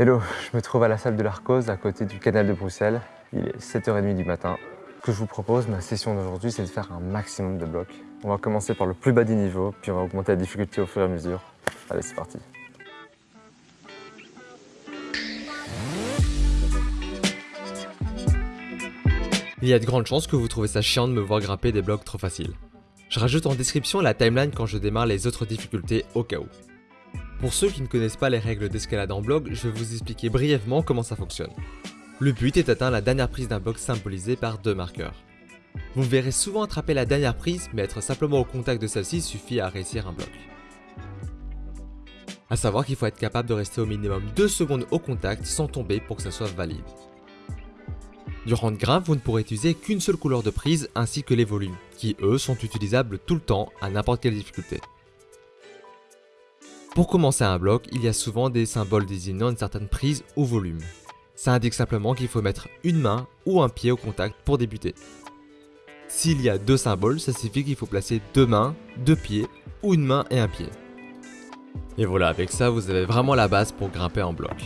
Hello, je me trouve à la salle de l'Arcose, à côté du canal de Bruxelles. Il est 7h30 du matin. Ce que je vous propose, ma session d'aujourd'hui, c'est de faire un maximum de blocs. On va commencer par le plus bas des niveaux, puis on va augmenter la difficulté au fur et à mesure. Allez, c'est parti. Il y a de grandes chances que vous trouvez ça chiant de me voir grimper des blocs trop faciles. Je rajoute en description la timeline quand je démarre les autres difficultés au cas où. Pour ceux qui ne connaissent pas les règles d'escalade en bloc, je vais vous expliquer brièvement comment ça fonctionne. Le but est d'atteindre la dernière prise d'un bloc symbolisé par deux marqueurs. Vous verrez souvent attraper la dernière prise, mais être simplement au contact de celle-ci suffit à réussir un bloc. A savoir qu'il faut être capable de rester au minimum 2 secondes au contact sans tomber pour que ça soit valide. Durant le grimpe, vous ne pourrez utiliser qu'une seule couleur de prise ainsi que les volumes, qui eux sont utilisables tout le temps à n'importe quelle difficulté. Pour commencer un bloc, il y a souvent des symboles désignant une certaine prise ou volume. Ça indique simplement qu'il faut mettre une main ou un pied au contact pour débuter. S'il y a deux symboles, ça signifie qu'il faut placer deux mains, deux pieds ou une main et un pied. Et voilà, avec ça, vous avez vraiment la base pour grimper en bloc.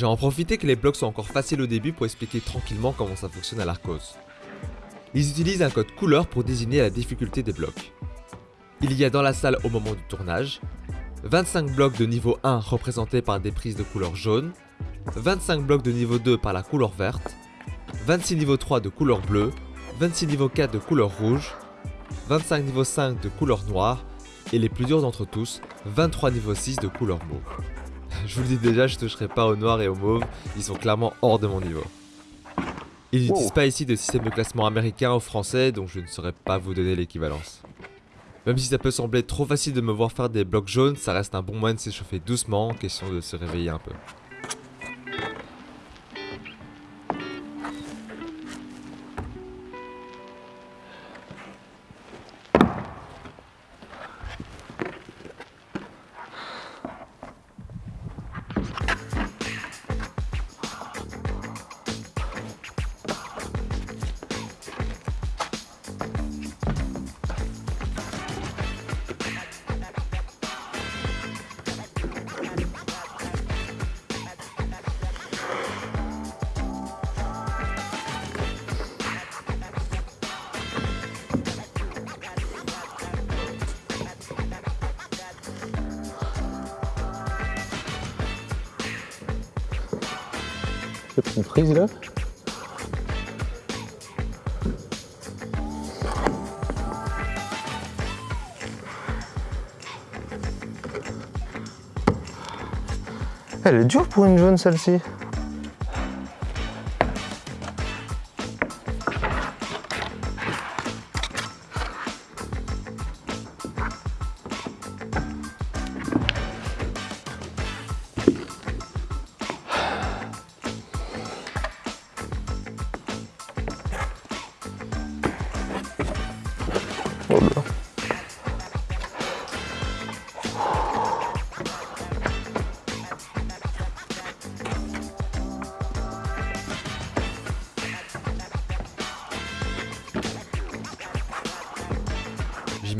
J'ai en profité que les blocs sont encore faciles au début pour expliquer tranquillement comment ça fonctionne à l'Arcos. Ils utilisent un code couleur pour désigner la difficulté des blocs. Il y a dans la salle au moment du tournage, 25 blocs de niveau 1 représentés par des prises de couleur jaune, 25 blocs de niveau 2 par la couleur verte, 26 niveau 3 de couleur bleue, 26 niveau 4 de couleur rouge, 25 niveau 5 de couleur noire, et les plus durs d'entre tous, 23 niveau 6 de couleur mauve. Je vous le dis déjà, je toucherai pas au noir et au mauve, ils sont clairement hors de mon niveau. Ils n'utilisent pas ici de système de classement américain ou français, donc je ne saurais pas vous donner l'équivalence. Même si ça peut sembler trop facile de me voir faire des blocs jaunes, ça reste un bon moyen de s'échauffer doucement, question de se réveiller un peu. Elle est dure pour une jaune celle-ci?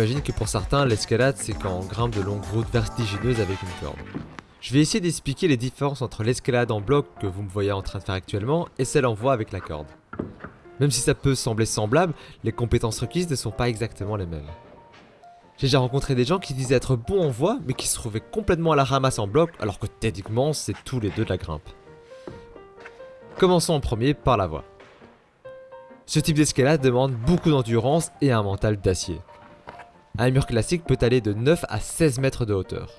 J'imagine que pour certains, l'escalade c'est quand on grimpe de longues routes vertigineuses avec une corde. Je vais essayer d'expliquer les différences entre l'escalade en bloc que vous me voyez en train de faire actuellement et celle en voie avec la corde. Même si ça peut sembler semblable, les compétences requises ne sont pas exactement les mêmes. J'ai déjà rencontré des gens qui disaient être bons en voie mais qui se trouvaient complètement à la ramasse en bloc alors que techniquement c'est tous les deux de la grimpe. Commençons en premier par la voie. Ce type d'escalade demande beaucoup d'endurance et un mental d'acier. Un mur classique peut aller de 9 à 16 mètres de hauteur.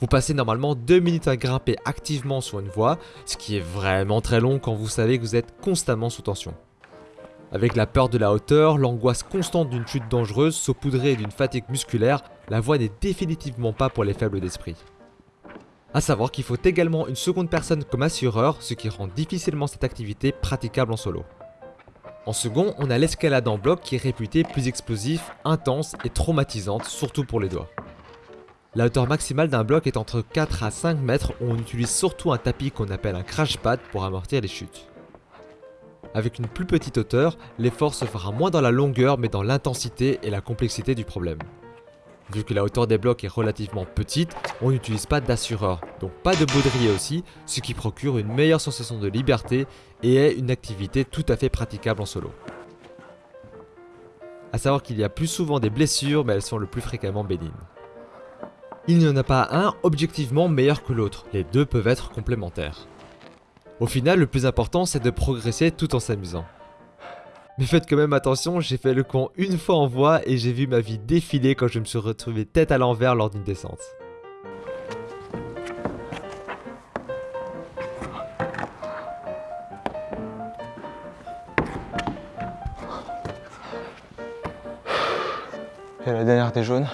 Vous passez normalement 2 minutes à grimper activement sur une voie, ce qui est vraiment très long quand vous savez que vous êtes constamment sous tension. Avec la peur de la hauteur, l'angoisse constante d'une chute dangereuse saupoudrée d'une fatigue musculaire, la voie n'est définitivement pas pour les faibles d'esprit. A savoir qu'il faut également une seconde personne comme assureur, ce qui rend difficilement cette activité praticable en solo. En second, on a l'escalade en bloc qui est réputée plus explosif, intense et traumatisante, surtout pour les doigts. La hauteur maximale d'un bloc est entre 4 à 5 mètres où on utilise surtout un tapis qu'on appelle un crash pad pour amortir les chutes. Avec une plus petite hauteur, l'effort se fera moins dans la longueur mais dans l'intensité et la complexité du problème. Vu que la hauteur des blocs est relativement petite, on n'utilise pas d'assureur, donc pas de baudrier aussi, ce qui procure une meilleure sensation de liberté et est une activité tout à fait praticable en solo. A savoir qu'il y a plus souvent des blessures, mais elles sont le plus fréquemment bénignes. Il n'y en a pas un objectivement meilleur que l'autre, les deux peuvent être complémentaires. Au final, le plus important c'est de progresser tout en s'amusant. Mais faites quand même attention, j'ai fait le con une fois en voie et j'ai vu ma vie défiler quand je me suis retrouvé tête à l'envers lors d'une descente. Et la dernière des jaunes.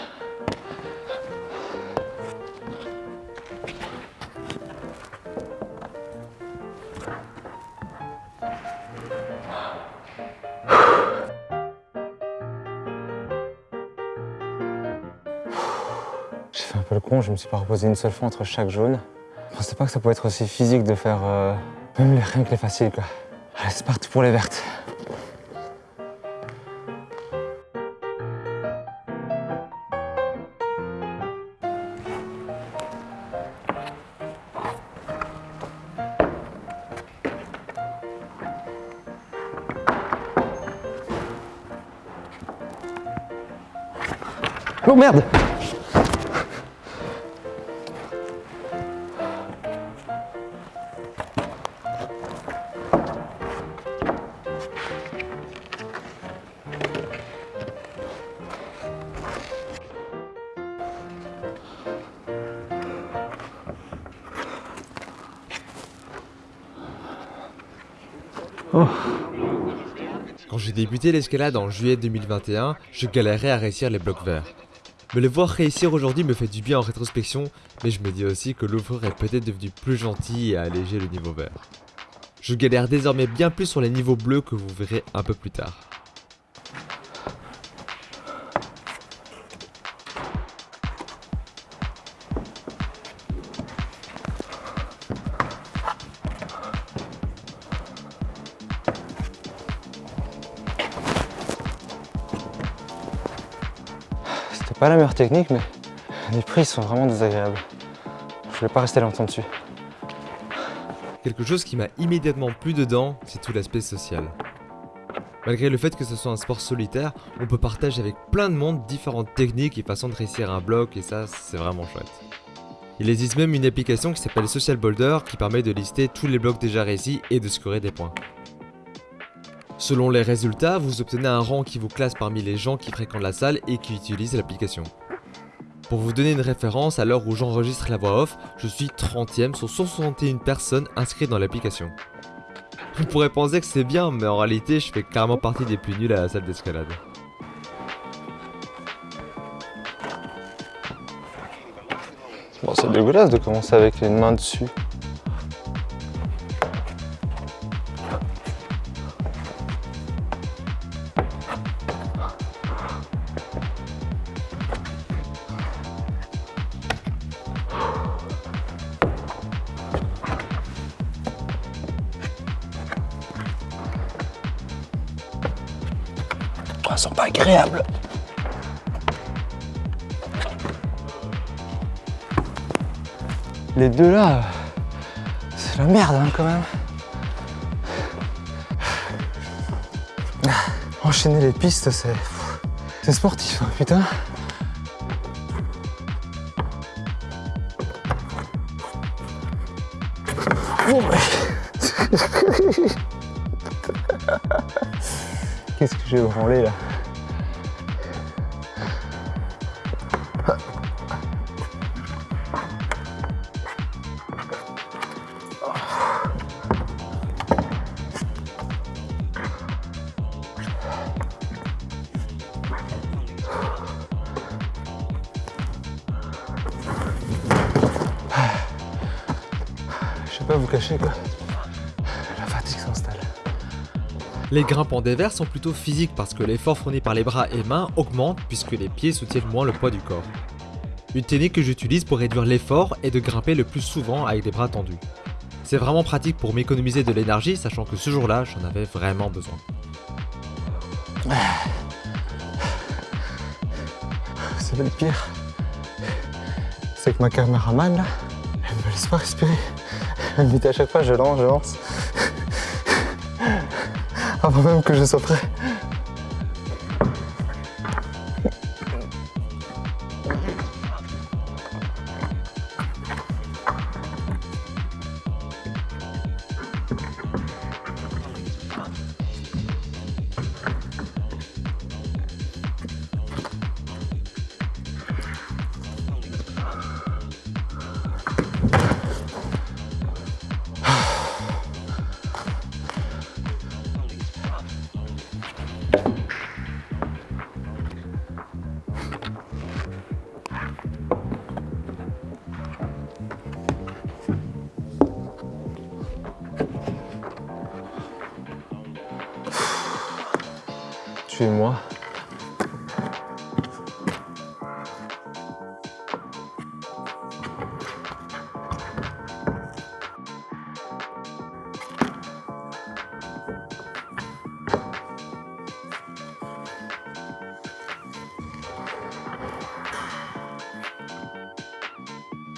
Je me suis pas reposé une seule fois entre chaque jaune. Je pensais pas que ça pouvait être aussi physique de faire euh, même les, rien que les faciles quoi. Allez, c'est parti pour les vertes. Oh merde Quand j'ai débuté l'escalade en juillet 2021, je galérais à réussir les blocs verts. Me les voir réussir aujourd'hui me fait du bien en rétrospection, mais je me dis aussi que l'ouvreur est peut-être devenu plus gentil et a allégé le niveau vert. Je galère désormais bien plus sur les niveaux bleus que vous verrez un peu plus tard. Pas la meilleure technique, mais les prises sont vraiment désagréables. Je voulais pas rester longtemps dessus. Quelque chose qui m'a immédiatement plu dedans, c'est tout l'aspect social. Malgré le fait que ce soit un sport solitaire, on peut partager avec plein de monde différentes techniques et façons de réussir un bloc et ça, c'est vraiment chouette. Il existe même une application qui s'appelle Social Boulder qui permet de lister tous les blocs déjà réussis et de scorer des points. Selon les résultats, vous obtenez un rang qui vous classe parmi les gens qui fréquentent la salle et qui utilisent l'application. Pour vous donner une référence, à l'heure où j'enregistre la voix off, je suis 30ème sur 161 personnes inscrites dans l'application. On pourrait penser que c'est bien, mais en réalité, je fais carrément partie des plus nuls à la salle d'escalade. C'est dégueulasse de commencer avec les mains dessus. Là, c'est la merde hein, quand même. Enchaîner les pistes, c'est c'est sportif, hein, putain. Qu'est-ce que j'ai branlé là? Les des verres sont plutôt physiques parce que l'effort fourni par les bras et mains augmente puisque les pieds soutiennent moins le poids du corps. Une technique que j'utilise pour réduire l'effort est de grimper le plus souvent avec des bras tendus. C'est vraiment pratique pour m'économiser de l'énergie, sachant que ce jour-là, j'en avais vraiment besoin. C'est le pire. C'est que ma caméraman, là, elle me laisse pas respirer. Elle dit à chaque fois, je lance, je lance. Avant même que je sois prêt.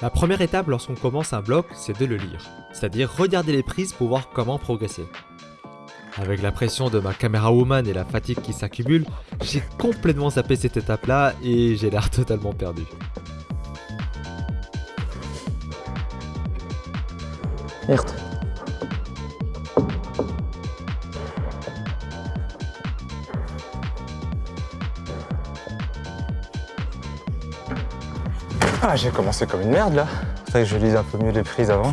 La première étape lorsqu'on commence un bloc, c'est de le lire, c'est-à-dire regarder les prises pour voir comment progresser. Avec la pression de ma caméra woman et la fatigue qui s'accumule, j'ai complètement zappé cette étape-là et j'ai l'air totalement perdu. Merde. Ah, j'ai commencé comme une merde là. C'est que je lise un peu mieux les prises avant.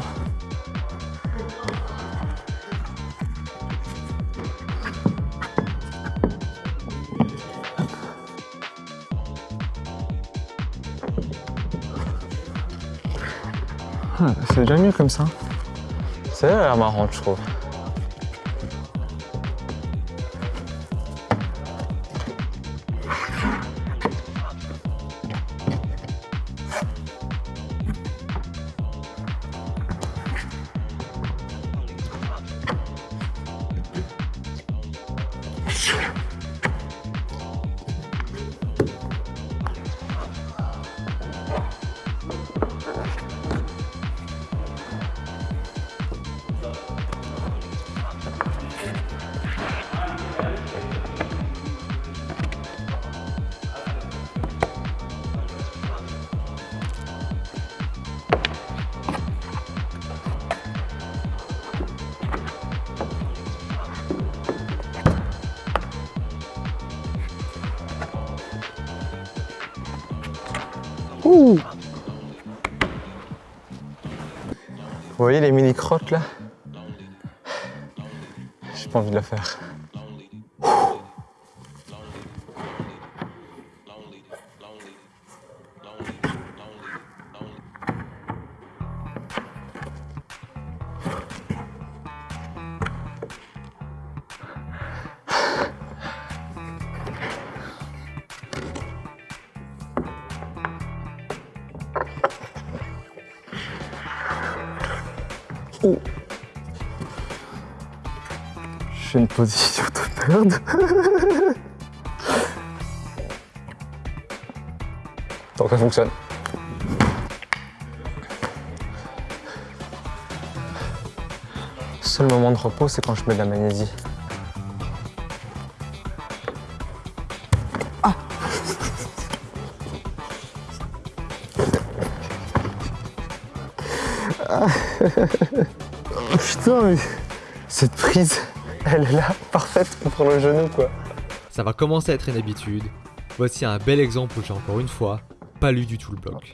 C'est déjà mieux comme ça. C'est marrant, je trouve. Vous voyez les mini crottes là? J'ai pas envie de le faire. Position de merde. Tant que ça fonctionne. Seul moment de repos, c'est quand je mets de la magnésie. Oh, putain, mais cette prise, elle est là, parfaite pour le genou, quoi. Ça va commencer à être une habitude. Voici un bel exemple où j'ai encore une fois pas lu du tout le bloc.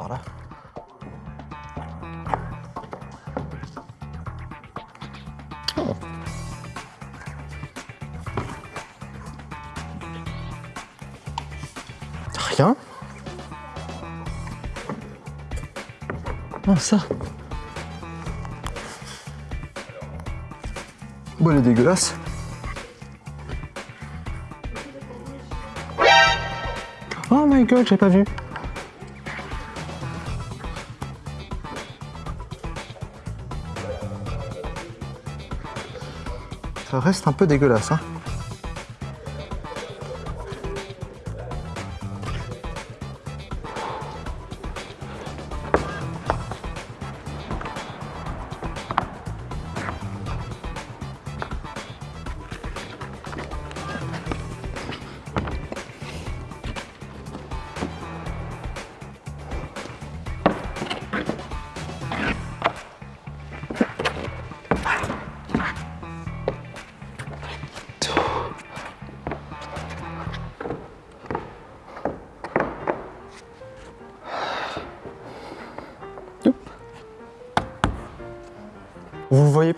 Oh. Rien Ah, ça elle est dégueulasse. Oh my god, j'ai pas vu. Ça reste un peu dégueulasse. Hein.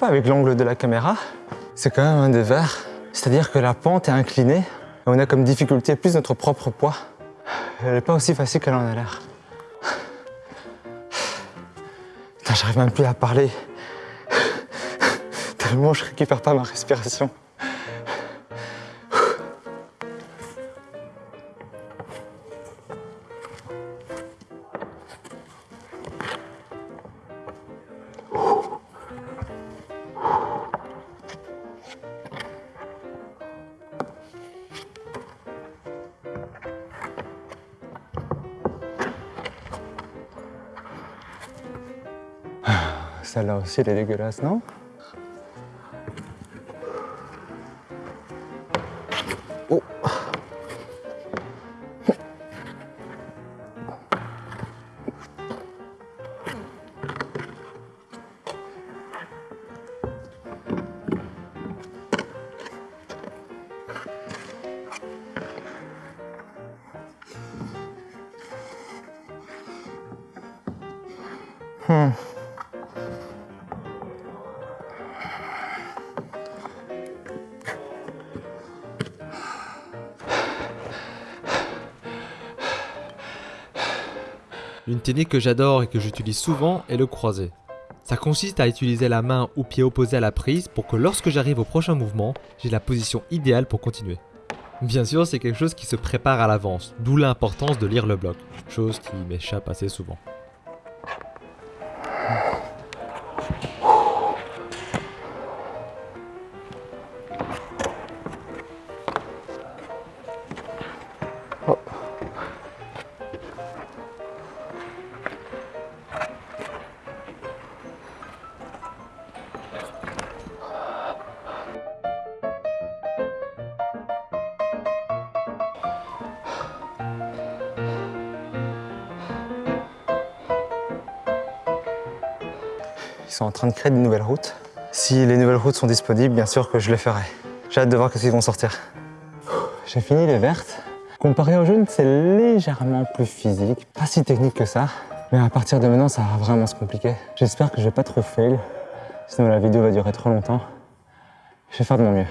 Avec l'angle de la caméra, c'est quand même un des verres. C'est-à-dire que la pente est inclinée et on a comme difficulté plus notre propre poids. Elle n'est pas aussi facile qu'elle en a l'air. J'arrive même plus à parler. Tellement je récupère pas ma respiration. Celle-là aussi, elle est dégueulasse, non? Que j'adore et que j'utilise souvent est le croisé. Ça consiste à utiliser la main ou pied opposé à la prise pour que lorsque j'arrive au prochain mouvement, j'ai la position idéale pour continuer. Bien sûr, c'est quelque chose qui se prépare à l'avance, d'où l'importance de lire le bloc, chose qui m'échappe assez souvent. Train de créer de nouvelles routes. Si les nouvelles routes sont disponibles, bien sûr que je les ferai. J'ai hâte de voir ce qu'ils vont sortir. J'ai fini les vertes. Comparé aux jaunes, c'est légèrement plus physique. Pas si technique que ça. Mais à partir de maintenant, ça va vraiment se compliquer. J'espère que je vais pas trop fail. Sinon la vidéo va durer trop longtemps. Je vais faire de mon mieux.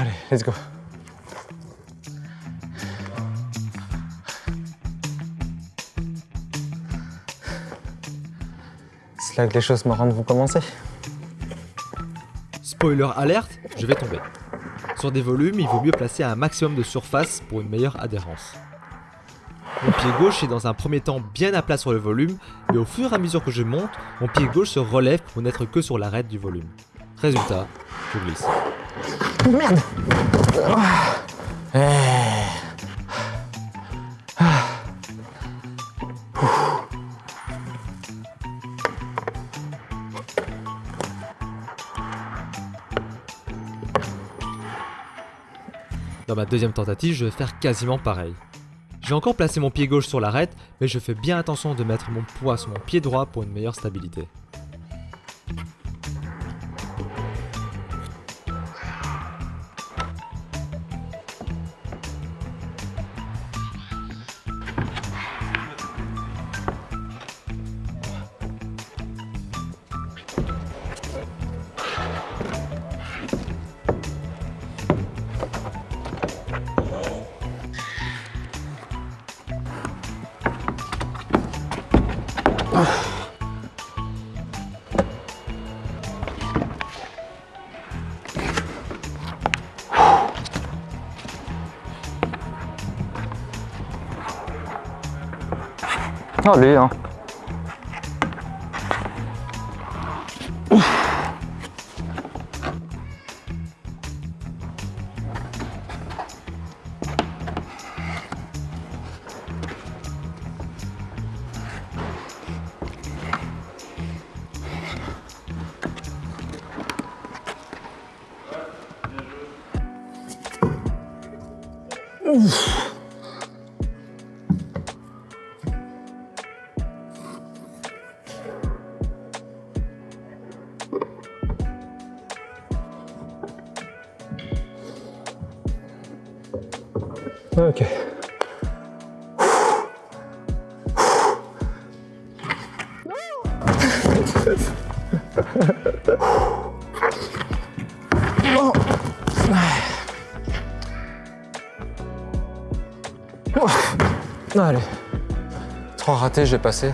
Allez, let's go. C'est là que les choses marrantes vont commencer. Spoiler alerte, je vais tomber. Sur des volumes, il vaut mieux placer un maximum de surface pour une meilleure adhérence. Mon pied gauche est dans un premier temps bien à plat sur le volume, mais au fur et à mesure que je monte, mon pied gauche se relève pour n'être que sur l'arête du volume. Résultat, je glisse. Merde Ma deuxième tentative, je vais faire quasiment pareil. J'ai encore placé mon pied gauche sur l'arête, mais je fais bien attention de mettre mon poids sur mon pied droit pour une meilleure stabilité. Oh lui, hein. Allez. Trois ratés, j'ai passé.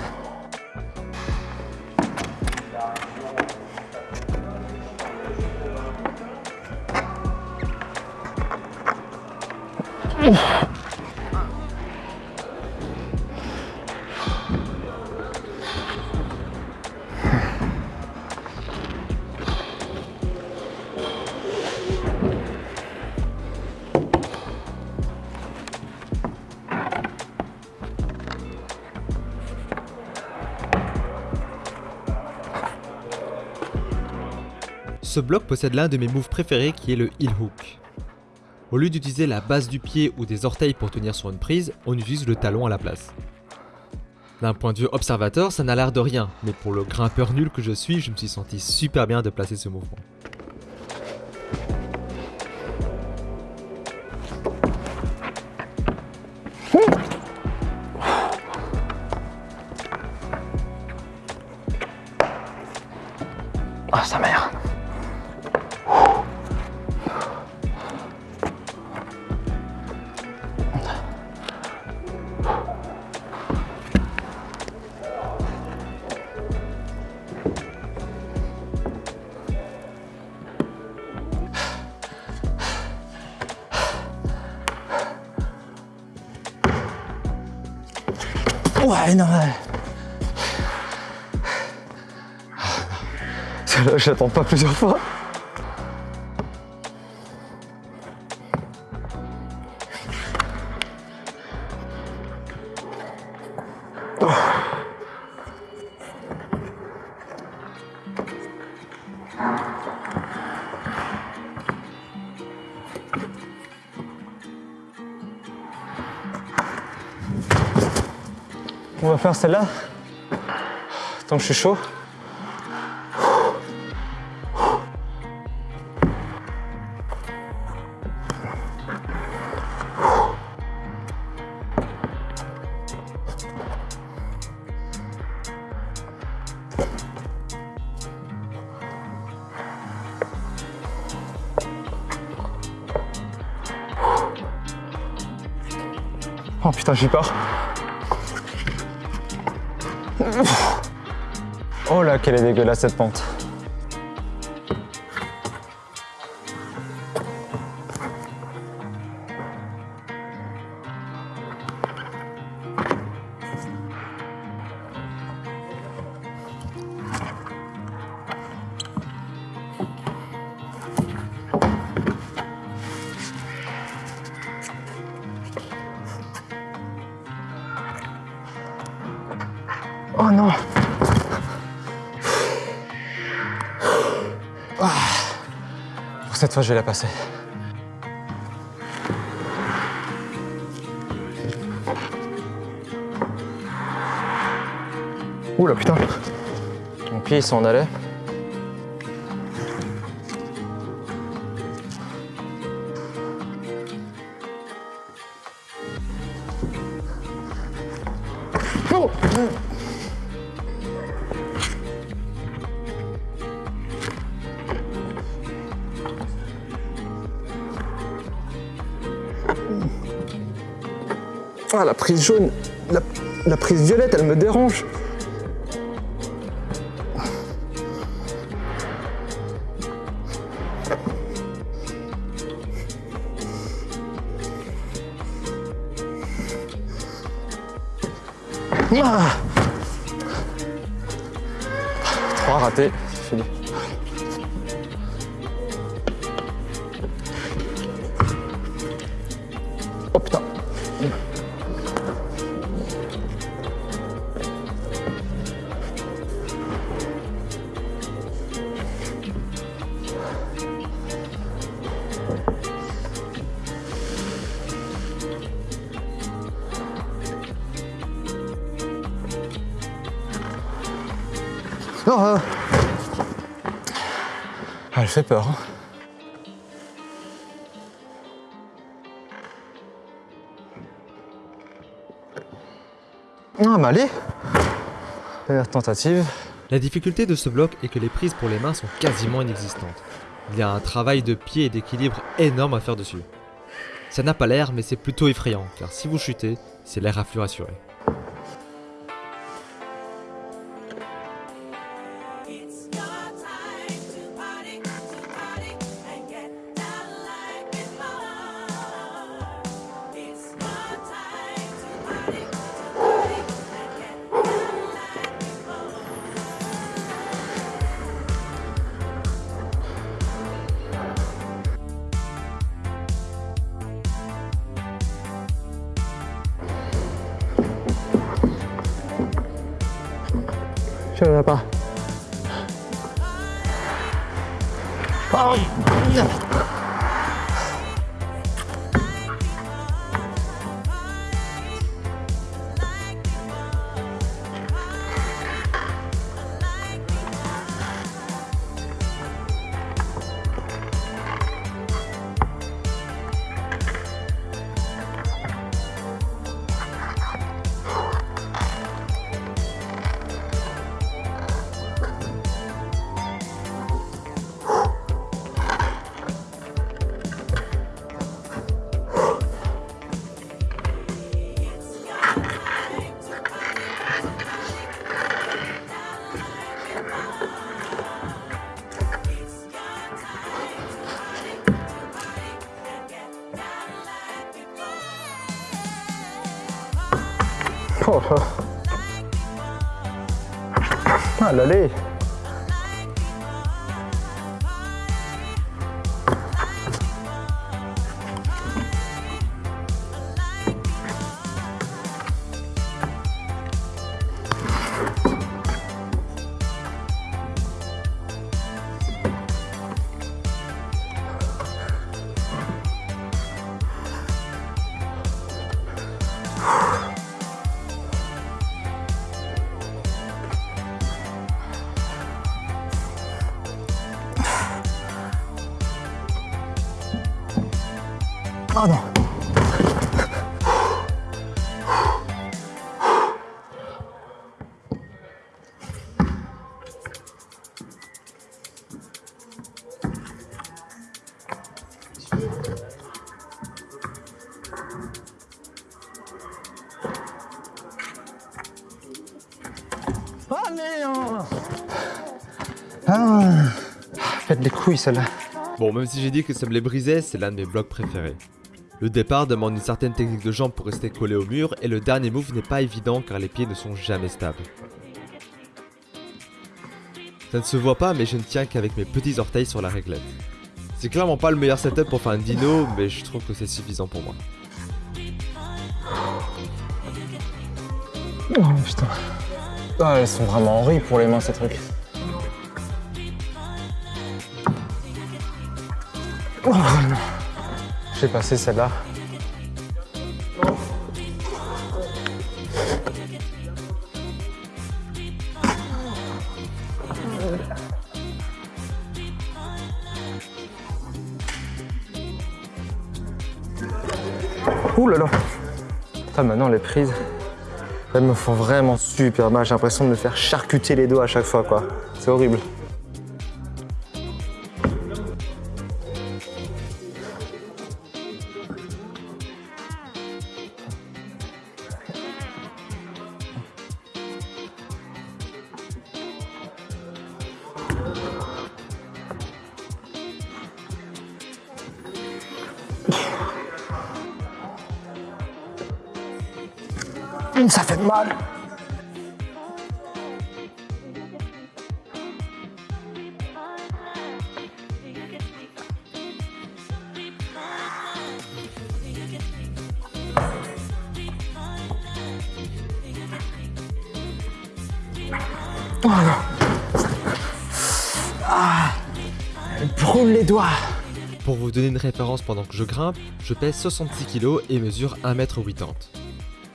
Ce bloc possède l'un de mes moves préférés qui est le heel hook. Au lieu d'utiliser la base du pied ou des orteils pour tenir sur une prise, on utilise le talon à la place. D'un point de vue observateur, ça n'a l'air de rien, mais pour le grimpeur nul que je suis, je me suis senti super bien de placer ce mouvement. Ouais, non. Celle-là, je l'attends pas plusieurs fois. Faire celle-là. Tant que je suis chaud. Oh putain, j'y pars. Oh là, quelle est dégueulasse cette pente. Cette fois, je vais la passer. Oula putain Mon pied il s'en allait. Oh La prise jaune, la, prise violette, elle me dérange. Ah Trois ratés, fini. Ah, bah allez Première tentative. La difficulté de ce bloc est que les prises pour les mains sont quasiment inexistantes. Il y a un travail de pied et d'équilibre énorme à faire dessus. Ça n'a pas l'air, mais c'est plutôt effrayant, car si vous chutez, c'est l'air à flux assuré. Ah, Allez. Ah, Faites des couilles celle-là. Bon, même si j'ai dit que ça me les brisait, c'est l'un de mes blocs préférés. Le départ demande une certaine technique de jambe pour rester collé au mur, et le dernier move n'est pas évident car les pieds ne sont jamais stables. Ça ne se voit pas, mais je ne tiens qu'avec mes petits orteils sur la réglette. C'est clairement pas le meilleur setup pour faire un dino, mais je trouve que c'est suffisant pour moi. Oh putain. Ah, elles sont vraiment horribles pour les mains ces trucs. Oh, passé celle-là. Ouh là là maintenant les prises, elles me font vraiment super mal. J'ai l'impression de me faire charcuter les doigts à chaque fois, quoi. C'est horrible. Ah, les doigts. Pour vous donner une référence pendant que je grimpe, je pèse 66 kg et mesure 1m80.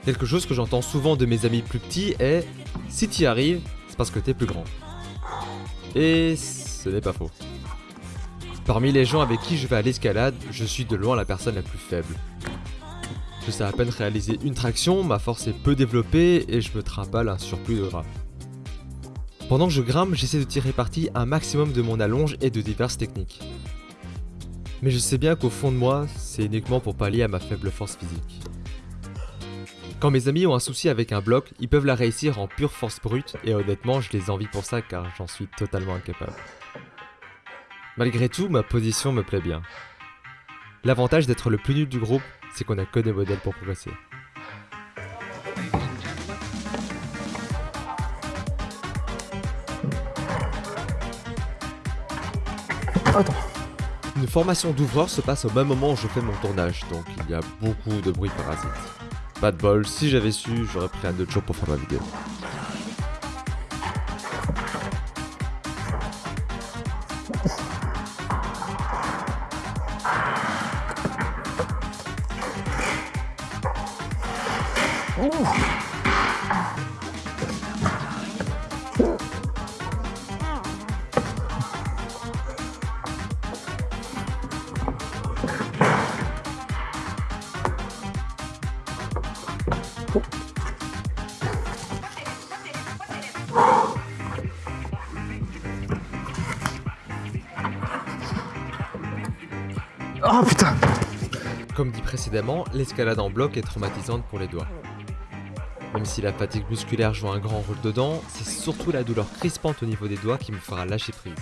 Quelque chose que j'entends souvent de mes amis plus petits est Si t'y arrives, c'est parce que t'es plus grand. Et ce n'est pas faux. Parmi les gens avec qui je vais à l'escalade, je suis de loin la personne la plus faible. Je sais à peine réaliser une traction, ma force est peu développée et je me trimballe un surplus de gras. Pendant que je grimpe, j'essaie de tirer parti un maximum de mon allonge et de diverses techniques. Mais je sais bien qu'au fond de moi, c'est uniquement pour pallier à ma faible force physique. Quand mes amis ont un souci avec un bloc, ils peuvent la réussir en pure force brute et honnêtement, je les envie pour ça car j'en suis totalement incapable. Malgré tout, ma position me plaît bien. L'avantage d'être le plus nul du groupe, c'est qu'on a que des modèles pour progresser. Une formation d'ouvreur se passe au même moment où je fais mon tournage, donc il y a beaucoup de bruit parasite. Pas de bol, si j'avais su, j'aurais pris un autre jour pour faire ma vidéo. L'escalade en bloc est traumatisante pour les doigts. Même si la fatigue musculaire joue un grand rôle dedans, c'est surtout la douleur crispante au niveau des doigts qui me fera lâcher prise.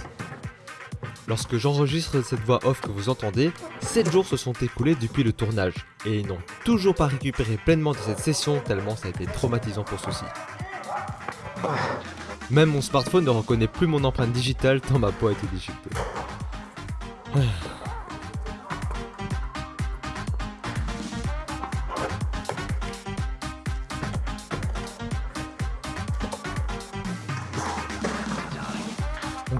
Lorsque j'enregistre cette voix off que vous entendez, 7 jours se sont écoulés depuis le tournage, et ils n'ont toujours pas récupéré pleinement de cette session tellement ça a été traumatisant pour ceux-ci. Même mon smartphone ne reconnaît plus mon empreinte digitale tant ma peau a été déchiquetée.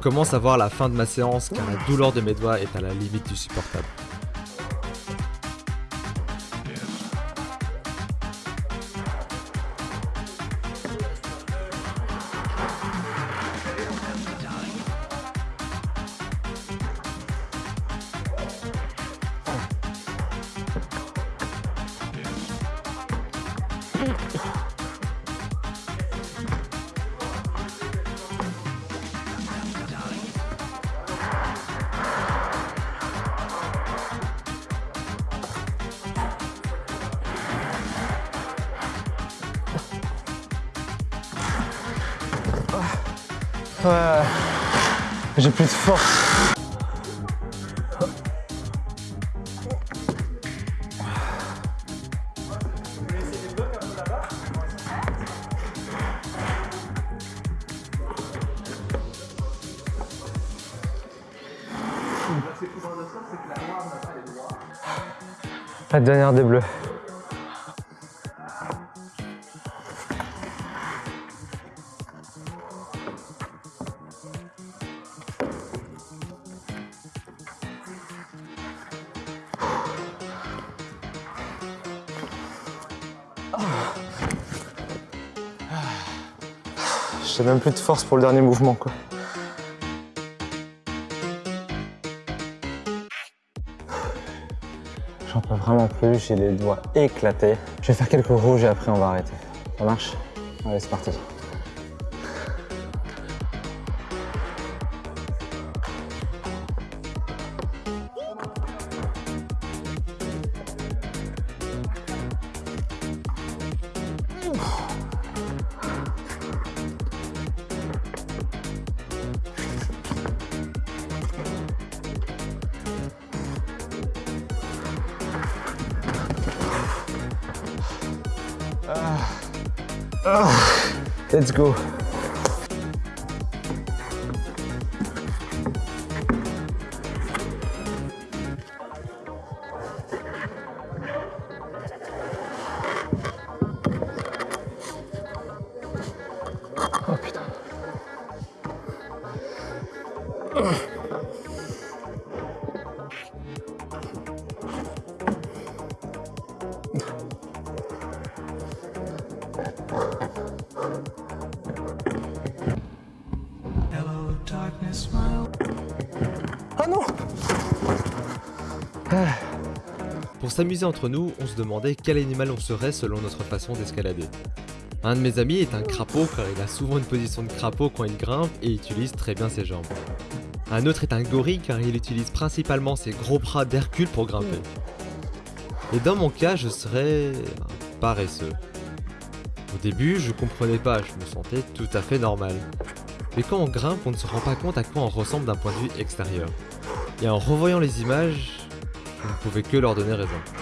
Commence à voir la fin de ma séance car la douleur de mes doigts est à la limite du supportable. La dernière des bleus. J'ai même plus de force pour le dernier mouvement quoi. J'ai les doigts éclatés. Je vais faire quelques rouges et après on va arrêter. Ça marche? Allez, c'est parti. Go. S'amuser entre nous, on se demandait quel animal on serait selon notre façon d'escalader. Un de mes amis est un crapaud car il a souvent une position de crapaud quand il grimpe et utilise très bien ses jambes. Un autre est un gorille car il utilise principalement ses gros bras d'Hercule pour grimper. Et dans mon cas, je serais un paresseux. Au début, je comprenais pas, je me sentais tout à fait normal. Mais quand on grimpe, on ne se rend pas compte à quoi on ressemble d'un point de vue extérieur. Et en revoyant les images, je ne pouvais que leur donner raison.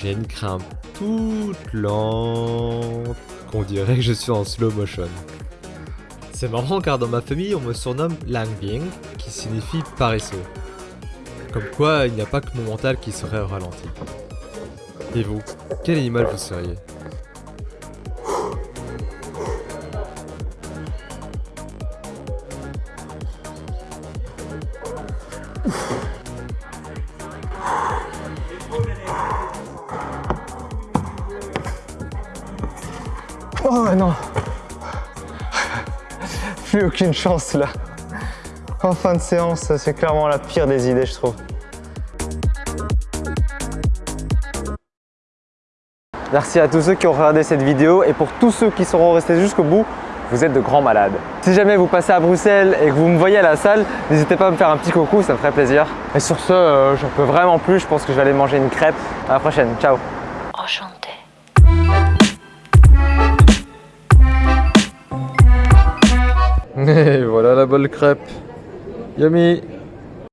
J'ai une crainte toute lente qu'on dirait que je suis en slow motion. C'est marrant car dans ma famille on me surnomme Langbing qui signifie paresseux. Comme quoi il n'y a pas que mon mental qui serait ralenti. Et vous, quel animal vous seriez? Aucune chance là. En fin de séance, c'est clairement la pire des idées, je trouve. Merci à tous ceux qui ont regardé cette vidéo et pour tous ceux qui seront restés jusqu'au bout, vous êtes de grands malades. Si jamais vous passez à Bruxelles et que vous me voyez à la salle, n'hésitez pas à me faire un petit coucou, ça me ferait plaisir. Et sur ce, euh, j'en peux vraiment plus, je pense que je vais aller manger une crêpe. À la prochaine, ciao Voilà la bonne crêpe. Yummy